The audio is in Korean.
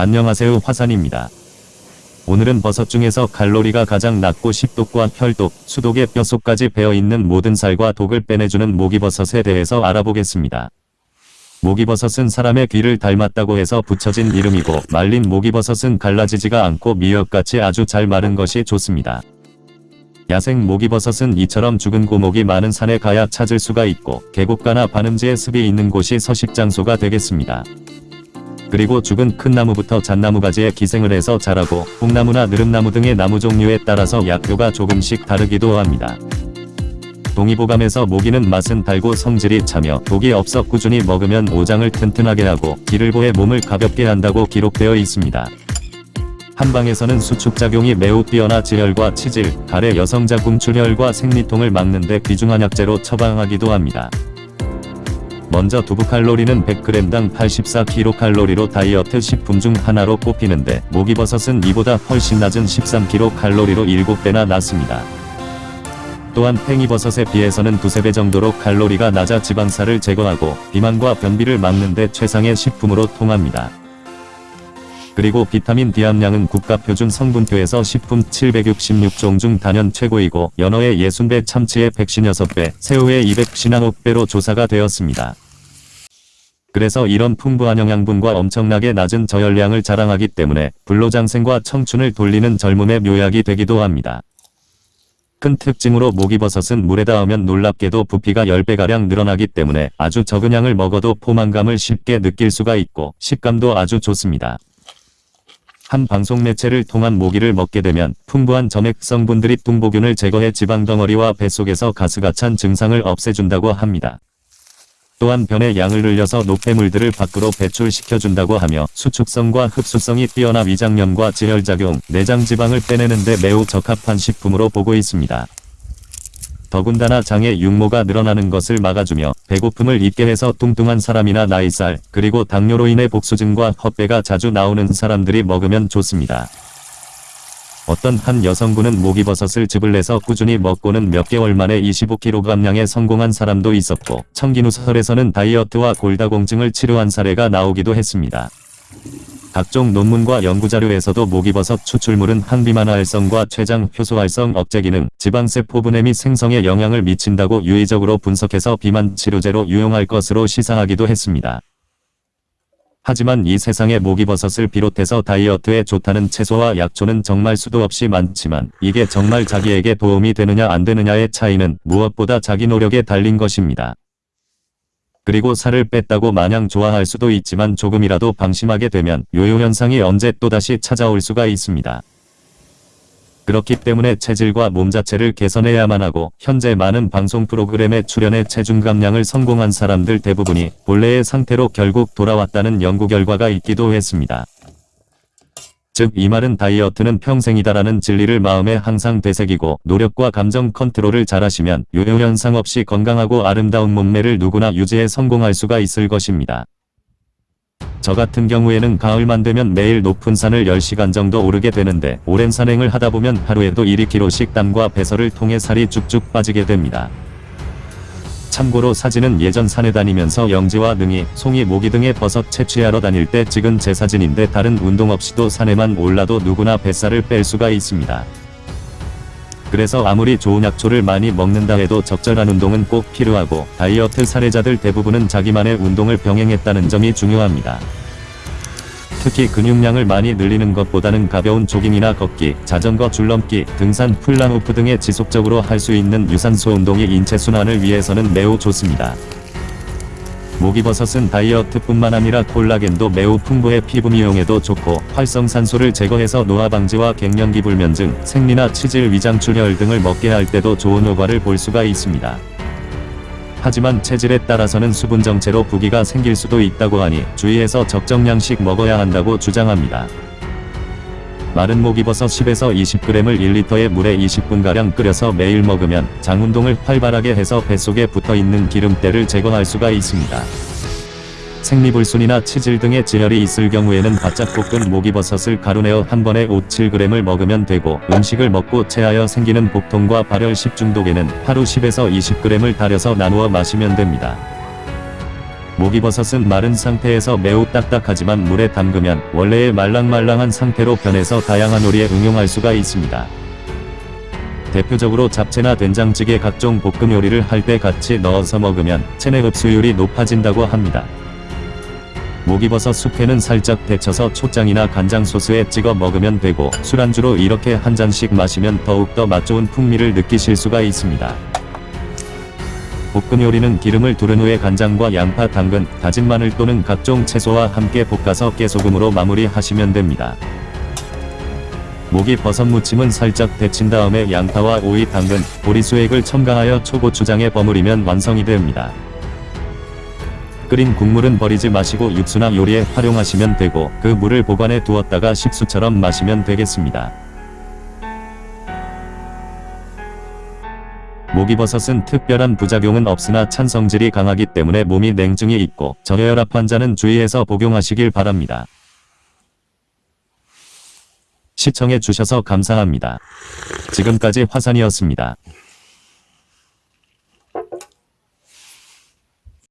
안녕하세요 화산입니다. 오늘은 버섯 중에서 칼로리가 가장 낮고 식독과 혈독, 수독의 뼛속까지 배어있는 모든 살과 독을 빼내주는 모기버섯에 대해서 알아보겠습니다. 모기버섯은 사람의 귀를 닮았다고 해서 붙여진 이름이고 말린 모기버섯은 갈라지지가 않고 미역같이 아주 잘 마른 것이 좋습니다. 야생 모기버섯은 이처럼 죽은 고목이 많은 산에 가야 찾을 수가 있고 계곡가나 반음지에 습이 있는 곳이 서식 장소가 되겠습니다. 그리고 죽은 큰 나무부터 잣나무 가지에 기생을 해서 자라고 뽕나무나 느릅나무 등의 나무 종류에 따라서 약효가 조금씩 다르기도 합니다. 동의보감에서 모기는 맛은 달고 성질이 차며 독이 없어 꾸준히 먹으면 오장을 튼튼하게 하고 기를 보해 몸을 가볍게 한다고 기록되어 있습니다. 한방에서는 수축작용이 매우 뛰어나 지혈과 치질, 가래 여성자 궁 출혈과 생리통을 막는 데 귀중한 약재로 처방하기도 합니다. 먼저 두부 칼로리는 100g당 84kcal로 다이어트 식품 중 하나로 꼽히는데 모기버섯은 이보다 훨씬 낮은 13kcal로 7배나 낮습니다. 또한 팽이버섯에 비해서는 두세 배 정도로 칼로리가 낮아 지방살을 제거하고 비만과 변비를 막는 데 최상의 식품으로 통합니다. 그리고 비타민 D 함량은 국가표준 성분표에서 식품 766종 중 단연 최고이고 연어의 60배 참치의 156배, 새우의 219배로 조사가 되었습니다. 그래서 이런 풍부한 영양분과 엄청나게 낮은 저열량을 자랑하기 때문에 불로장생과 청춘을 돌리는 젊음의 묘약이 되기도 합니다. 큰 특징으로 모기버섯은 물에 닿으면 놀랍게도 부피가 10배가량 늘어나기 때문에 아주 적은 양을 먹어도 포만감을 쉽게 느낄 수가 있고 식감도 아주 좋습니다. 한 방송 매체를 통한 모기를 먹게 되면 풍부한 점액 성분들이 뚱보균을 제거해 지방 덩어리와 뱃속에서 가스가 찬 증상을 없애준다고 합니다. 또한 변의 양을 늘려서 노폐물들을 밖으로 배출시켜준다고 하며 수축성과 흡수성이 뛰어나 위장염과 지혈작용, 내장지방을 빼내는 데 매우 적합한 식품으로 보고 있습니다. 더군다나 장에 육모가 늘어나는 것을 막아주며 배고픔을 잊게 해서 뚱뚱한 사람이나 나이살, 그리고 당뇨로 인해 복수증과 헛배가 자주 나오는 사람들이 먹으면 좋습니다. 어떤 한 여성분은 모기버섯을 즙을 내서 꾸준히 먹고는 몇 개월 만에 25kg량에 성공한 사람도 있었고 청기누설에서는 다이어트와 골다공증을 치료한 사례가 나오기도 했습니다. 각종 논문과 연구자료에서도 모기버섯 추출물은 항비만 활성과 췌장 효소 활성 억제 기능, 지방세포 분해 및 생성에 영향을 미친다고 유의적으로 분석해서 비만 치료제로 유용할 것으로 시사하기도 했습니다. 하지만 이 세상에 모기버섯을 비롯해서 다이어트에 좋다는 채소와 약초는 정말 수도 없이 많지만 이게 정말 자기에게 도움이 되느냐 안 되느냐의 차이는 무엇보다 자기 노력에 달린 것입니다. 그리고 살을 뺐다고 마냥 좋아할 수도 있지만 조금이라도 방심하게 되면 요요현상이 언제 또다시 찾아올 수가 있습니다. 그렇기 때문에 체질과 몸 자체를 개선해야만 하고 현재 많은 방송 프로그램에 출연해 체중 감량을 성공한 사람들 대부분이 본래의 상태로 결국 돌아왔다는 연구 결과가 있기도 했습니다. 즉 이 말은 다이어트는 평생이다라는 진리를 마음에 항상 되새기고 노력과 감정 컨트롤을 잘하시면 요요현상 없이 건강하고 아름다운 몸매를 누구나 유지해 성공할 수가 있을 것입니다. 저 같은 경우에는 가을만 되면 매일 높은 산을 10시간 정도 오르게 되는데 오랜 산행을 하다 보면 하루에도 1-2kg씩 땀과 배설을 통해 살이 쭉쭉 빠지게 됩니다. 참고로 사진은 예전 산에 다니면서 영지와 능이, 송이, 모기 등의 버섯 채취하러 다닐 때 찍은 제 사진인데 다른 운동 없이도 산에만 올라도 누구나 뱃살을 뺄 수가 있습니다. 그래서 아무리 좋은 약초를 많이 먹는다 해도 적절한 운동은 꼭 필요하고 다이어트 사례자들 대부분은 자기만의 운동을 병행했다는 점이 중요합니다. 특히 근육량을 많이 늘리는 것보다는 가벼운 조깅이나 걷기, 자전거 줄넘기, 등산, 훌라후프 등의 지속적으로 할 수 있는 유산소 운동이 인체 순환을 위해서는 매우 좋습니다. 목이버섯은 다이어트뿐만 아니라 콜라겐도 매우 풍부해 피부 미용에도 좋고 활성산소를 제거해서 노화 방지와 갱년기 불면증, 생리나 치질 위장 출혈 등을 멎게 할 때도 좋은 효과를 볼 수가 있습니다. 하지만 체질에 따라서는 수분 정체로 부기가 생길 수도 있다고 하니 주의해서 적정량씩 먹어야 한다고 주장합니다. 마른 모기버섯 10에서 20g을 1리터의 물에 20분가량 끓여서 매일 먹으면 장 운동을 활발하게 해서 뱃속에 붙어있는 기름때를 제거할 수가 있습니다. 생리불순이나 치질 등의 지혈이 있을 경우에는 바짝 볶은 모기버섯을 가루내어 한 번에 5, 7g을 먹으면 되고 음식을 먹고 체하여 생기는 복통과 발열 식중독에는 하루 10에서 20g을 달여서 나누어 마시면 됩니다. 목이버섯은 마른 상태에서 매우 딱딱하지만 물에 담그면 원래의 말랑말랑한 상태로 변해서 다양한 요리에 응용할 수가 있습니다. 대표적으로 잡채나 된장찌개 각종 볶음 요리를 할 때 같이 넣어서 먹으면 체내 흡수율이 높아진다고 합니다. 목이버섯 숙회는 살짝 데쳐서 초장이나 간장 소스에 찍어 먹으면 되고 술안주로 이렇게 한 잔씩 마시면 더욱더 맛좋은 풍미를 느끼실 수가 있습니다. 볶음 요리는 기름을 두른 후에 간장과 양파, 당근, 다진 마늘 또는 각종 채소와 함께 볶아서 깨소금으로 마무리하시면 됩니다. 모기 버섯 무침은 살짝 데친 다음에 양파와 오이, 당근, 보리수액을 첨가하여 초고추장에 버무리면 완성이 됩니다. 끓인 국물은 버리지 마시고 육수나 요리에 활용하시면 되고 그 물을 보관해 두었다가 식수처럼 마시면 되겠습니다. 모기버섯은 특별한 부작용은 없으나 찬성질이 강하기 때문에 몸이 냉증이 있고 저혈압 환자는 주의해서 복용하시길 바랍니다. 시청해 주셔서 감사합니다. 지금까지 화산이었습니다.